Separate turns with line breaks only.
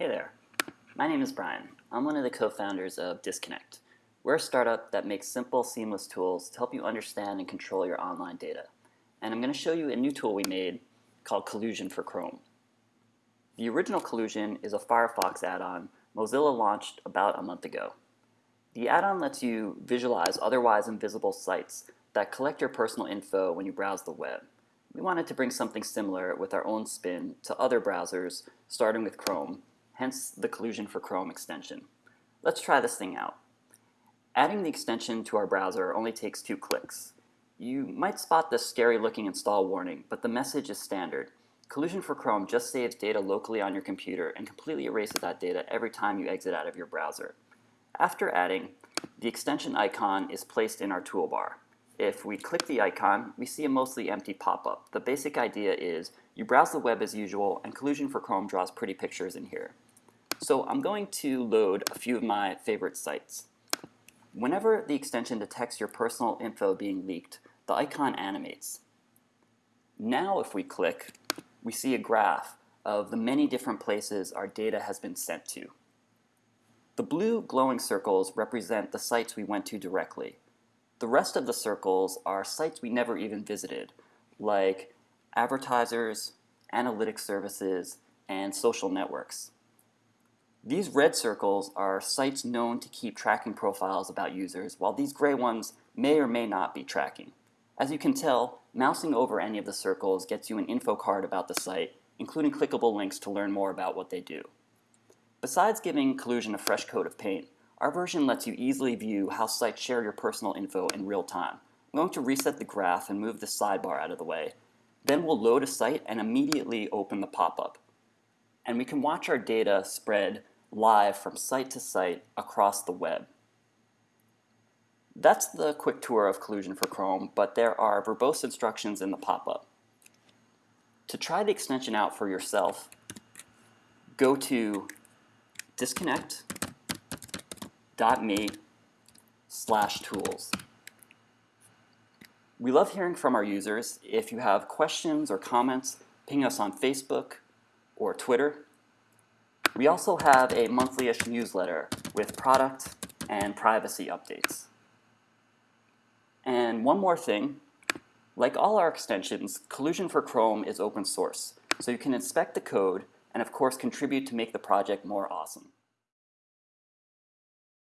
Hey there, my name is Brian. I'm one of the co-founders of Disconnect. We're a startup that makes simple, seamless tools to help you understand and control your online data. And I'm going to show you a new tool we made called Collusion for Chrome. The original Collusion is a Firefox add-on Mozilla launched about a month ago. The add-on lets you visualize otherwise invisible sites that collect your personal info when you browse the web. We wanted to bring something similar with our own spin to other browsers, starting with Chrome, hence the Collusion for Chrome extension. Let's try this thing out. Adding the extension to our browser only takes two clicks. You might spot this scary looking install warning, but the message is standard. Collusion for Chrome just saves data locally on your computer and completely erases that data every time you exit out of your browser. After adding, the extension icon is placed in our toolbar. If we click the icon, we see a mostly empty pop-up. The basic idea is you browse the web as usual and Collusion for Chrome draws pretty pictures in here. So I'm going to load a few of my favorite sites. Whenever the extension detects your personal info being leaked, the icon animates. Now if we click, we see a graph of the many different places our data has been sent to. The blue glowing circles represent the sites we went to directly. The rest of the circles are sites we never even visited, like advertisers, analytic services, and social networks. These red circles are sites known to keep tracking profiles about users, while these gray ones may or may not be tracking. As you can tell, mousing over any of the circles gets you an info card about the site, including clickable links to learn more about what they do. Besides giving Collusion a fresh coat of paint, our version lets you easily view how sites share your personal info in real time. I'm going to reset the graph and move the sidebar out of the way. Then we'll load a site and immediately open the pop-up and we can watch our data spread live from site to site across the web. That's the quick tour of Collusion for Chrome, but there are verbose instructions in the pop-up. To try the extension out for yourself, go to disconnect.me slash tools. We love hearing from our users. If you have questions or comments, ping us on Facebook or Twitter. We also have a monthly-ish newsletter with product and privacy updates. And one more thing, like all our extensions, Collusion for Chrome is open source, so you can inspect the code and of course contribute to make the project more awesome.